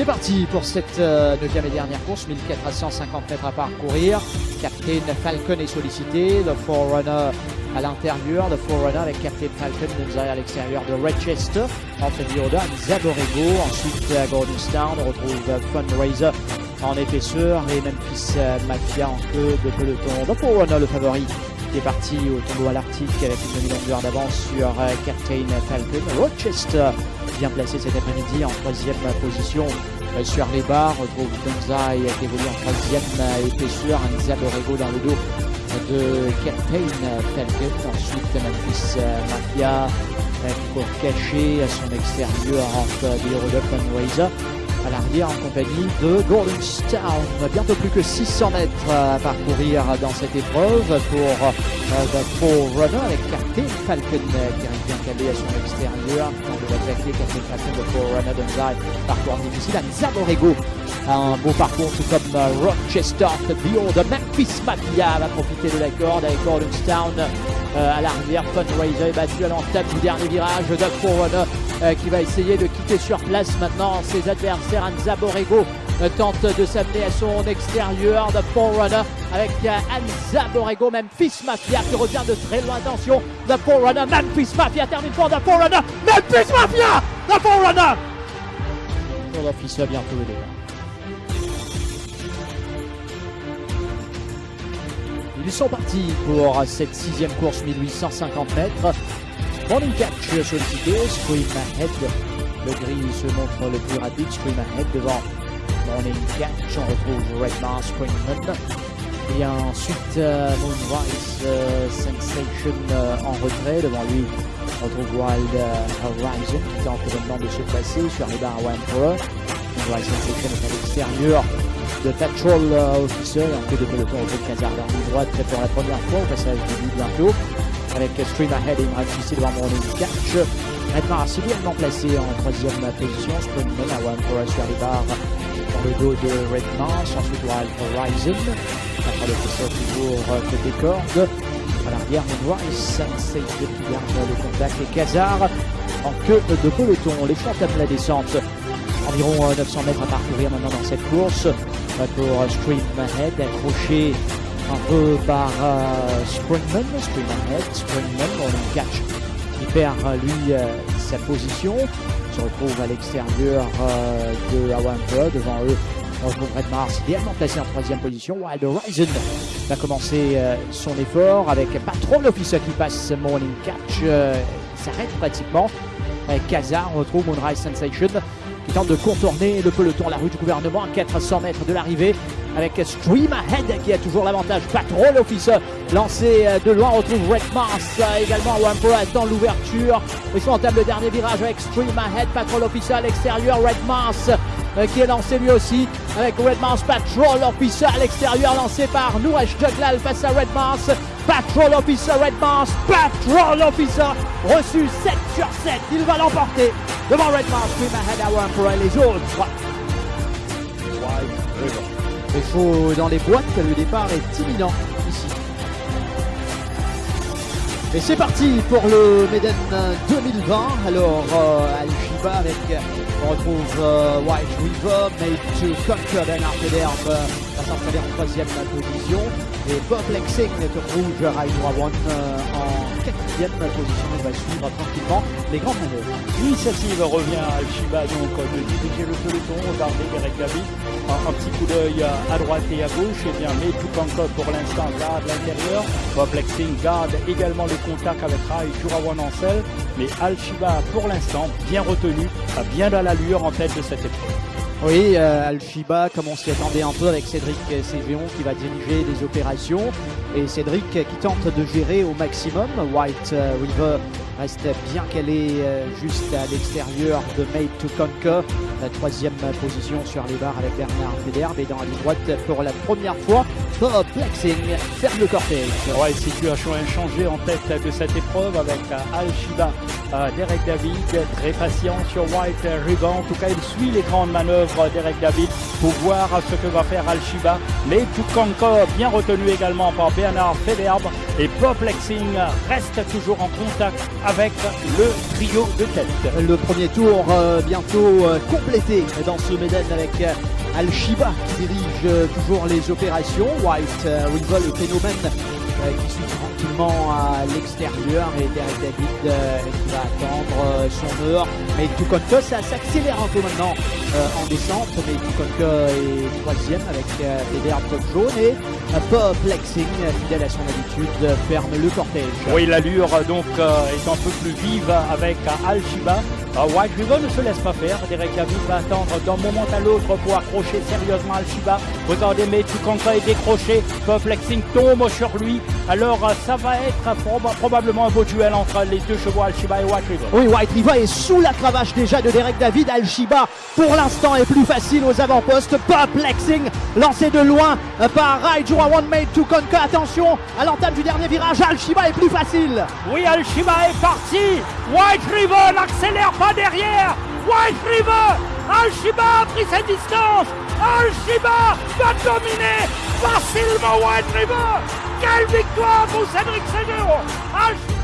C'est parti pour cette euh, neuvième et dernière course, 1450 mètres à parcourir. Captain Falcon est sollicité, le Forerunner à l'intérieur, le Forerunner avec Captain Falcon derrière à l'extérieur de Redchester, entre Dioda, Zaborego, ensuite à Gordonstown, on retrouve Fundraiser en épaisseur et Memphis Mafia en queue de peloton. Le Forerunner, le favori, est parti au tombeau à l'Arctique avec une demi-longueur d'avance sur euh, Captain Falcon. Rochester bien placé cet après-midi en troisième position euh, sur les barres. Retrouve Donzai qui évolue en troisième euh, épaisseur. Anza Borrego dans le dos de Captain Falcon. Ensuite Memphis Mafia pour cacher à son extérieur entre des Fundraiser à l'arrière en compagnie de Gordonstown. Bientôt plus que 600 mètres à parcourir dans cette épreuve pour The Forerunner avec Captain Falcon qui arrive bien calé à son extérieur. On va attaquer Captain Falcon de Forerunner Dunzai. Parcours difficile à. Un beau parcours tout comme Rochester, Beyond de Memphis Mafia va profiter de la corde avec Gordonstown euh, à l'arrière. Fundraiser est battu à l'entame du dernier virage de Forerunner euh, qui va essayer de quitter sur place maintenant ses adversaires. Anza Borrego euh, tente de s'amener à son extérieur de Forerunner avec euh, Anza Borrego, Memphis Mafia qui revient de très loin. Attention, The Forerunner, Memphis Mafia termine pour The Forerunner, Memphis Mafia, The Forerunner. On va bientôt les Ils sont partis pour cette sixième course 1850 mètres. Morning Catch sollicité, Scream Ahead. Le gris se montre le plus rapide, Scream Ahead devant Morning Catch. On retrouve Redmar, Springman. Et ensuite euh, Moonrise euh, Sensation euh, en retrait. Devant lui, on retrouve Wild Horizon qui tente maintenant de se placer sur les barres One Pro. Moonrise Sensation est à l'extérieur de Patrol Officer. En queue de peloton, on retrouve Kazar la droite pour la première fois au passage du bientôt avec Stream Ahead et Imran Fissi devant Morning Catch. Redmar bien placé en troisième position. One for sur les barres dans le dos de Redmar. Ensuite Wild Horizon. Après le ça toujours côté corde. À l'arrière, Moonrise Sensei qui garde le contact et Kazar en queue de peloton. Les chantes à la descente. Environ 900 mètres à parcourir maintenant dans cette course pour Stream Ahead accroché un peu par euh, Springman, Springman Springman, on catch qui perd lui euh, sa position, se retrouve à l'extérieur euh, de Awampa, devant eux on retrouve Red Mars idéalement placé en troisième position. Wild Horizon va commencer son effort avec Patrol Officer qui passe Morning Catch, s'arrête pratiquement. Kazar, on retrouve Moonrise Sensation qui tente de contourner le peloton, la rue du gouvernement à 400 mètres de l'arrivée avec Stream Ahead qui a toujours l'avantage. Patrol Officer lancé euh, de loin, retrouve Red Mars euh, également. Wampo attend l'ouverture. Ils sont en table le dernier virage avec Stream Ahead, Patrol Officer à l'extérieur, Red Mars euh, qui est lancé lui aussi avec Red Mars Patrol Officer à l'extérieur lancé par Nouresh Juglal face à Red Mars. Patrol Officer, Red Mars, Patrol Officer reçu 7 sur 7. Il va l'emporter devant Red Mars, Stream Ahead à Wampo et les autres. Il faut dans les boîtes, le départ est imminent ici. Et c'est parti pour le Meden 2020. Alors, euh, Al-Shiba avec, on retrouve euh, White River, Made to Conquer Ben Arpederbe, euh, va s'installer en troisième position. Et Bob Lexing, le rouge, One euh, en quatrième position. Va suivre tranquillement les grandes manœuvres. L'initiative revient à Al-Shiba donc de diriger le peloton, regarder Derek Gabi un, petit coup d'œil à droite et à gauche. Et bien, mais tout encore pour l'instant garde l'intérieur. Bob Lexing garde également le contact avec Rai Jurawan Ancel. Mais Al-Shiba, pour l'instant, bien retenu, bien dans l'allure en tête de cette épreuve. Oui, euh, Al-Shiba, comme on s'y attendait un peu avec Cédric Cégéon qui va diriger les opérations. Et Cédric qui tente de gérer au maximum. White euh, River reste bien calé euh, juste à l'extérieur de Made to Conquer. La troisième position sur les barres avec Bernard Federbe et dans la droite pour la première fois. Bob Flexing ferme le cortège. Ouais, situation inchangée en tête de cette épreuve avec Al Shiba, Derek David, très patient sur White River. En tout cas, il suit les grandes manœuvres Derek David pour voir ce que va faire Al Shiba. Mais tout Conquer bien retenu également par Bernard Federbe et Pop Lexing reste toujours en contact avec le trio de tête. Le premier tour euh, bientôt euh, complété dans ce Méden avec euh, Al-Shiba qui dirige toujours les opérations. White, Rival et Phénomène qui suit tranquillement à l'extérieur et Derek David qui va attendre son heure. Mais Tukonka, ça s'accélère un peu maintenant en descente. Mais Tukonka est troisième avec Eder Top Jaune et Pop Lexing, fidèle à son habitude, ferme le cortège. Oui, l'allure donc est un peu plus vive avec Al-Shiba. White River ne se laisse pas faire. Derek David va attendre d'un moment à l'autre pour accrocher sérieusement Al-Shiba. Regardez, mais Tukanka est décroché. Pop Lexing tombe sur lui. Alors, ça va être probablement un beau duel entre les deux chevaux Al-Shiba et White River. Oui, White River est sous la cravache déjà de Derek David. Al-Shiba, pour l'instant, est plus facile aux avant-postes. Pop Lexing, lancé de loin par Raiju One Made Tukanka. Attention à l'entame du dernier virage. Al-Shiba est plus facile. Oui, Al-Shiba est parti. White River n'accélère pas derrière. White River, Al-Shiba a pris sa distance. Al-Shiba va dominer facilement White River. Quelle victoire pour Cédric Seguro.